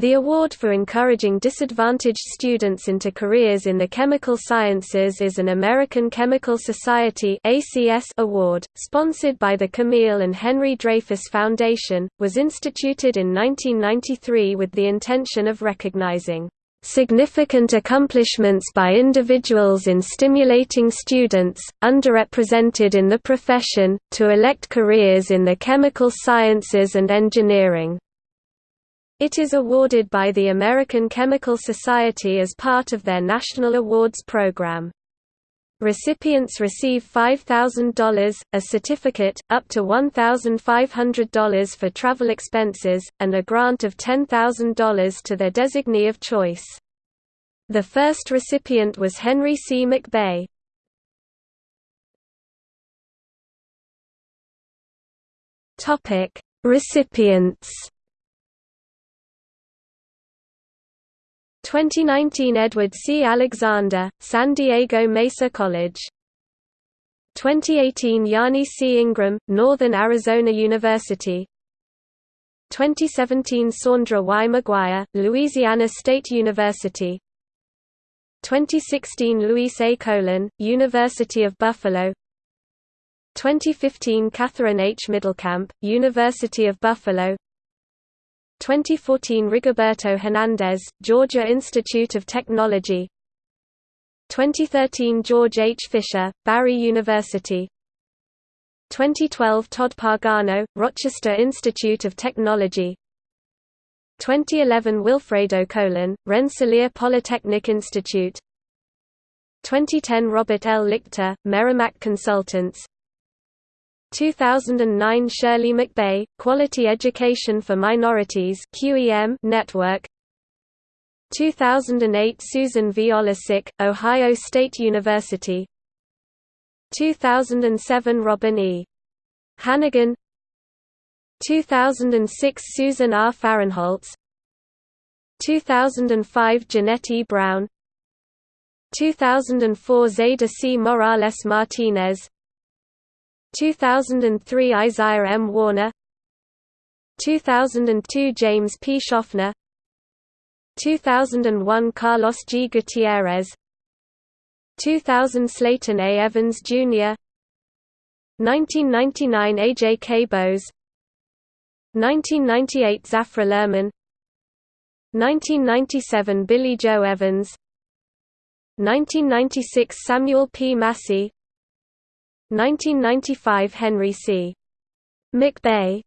The award for encouraging disadvantaged students into careers in the chemical sciences is an American Chemical Society (ACS) award, sponsored by the Camille and Henry Dreyfus Foundation, was instituted in 1993 with the intention of recognizing significant accomplishments by individuals in stimulating students, underrepresented in the profession, to elect careers in the chemical sciences and engineering. It is awarded by the American Chemical Society as part of their National Awards program. Recipients receive $5,000, a certificate, up to $1,500 for travel expenses, and a grant of $10,000 to their designee of choice. The first recipient was Henry C. McBay. Recipients 2019 Edward C. Alexander, San Diego Mesa College 2018 Yanni C. Ingram, Northern Arizona University 2017 Saundra Y. McGuire, Louisiana State University 2016 Luis A. Colon, University of Buffalo 2015 Catherine H. Middlecamp, University of Buffalo 2014 Rigoberto Hernandez, Georgia Institute of Technology. 2013 George H. Fisher, Barry University. 2012 Todd Pagano, Rochester Institute of Technology. 2011 Wilfredo Colon, Rensselaer Polytechnic Institute. 2010 Robert L. Lichter, Merrimack Consultants 2009 Shirley McBay, Quality Education for Minorities QEM Network 2008 Susan V. Ohio State University 2007 Robin E. Hannigan 2006 Susan R. Farenholtz 2005 Jeanette E. Brown 2004 Zayda C. Morales Martinez 2003 Isaiah M. Warner 2002 James P. Schaffner 2001 Carlos G. Gutierrez 2000 Slayton A. Evans, Jr. 1999 Ajay K. Bose 1998 Zafra Lerman 1997 Billy Joe Evans 1996 Samuel P. Massey 1995 Henry C. McBay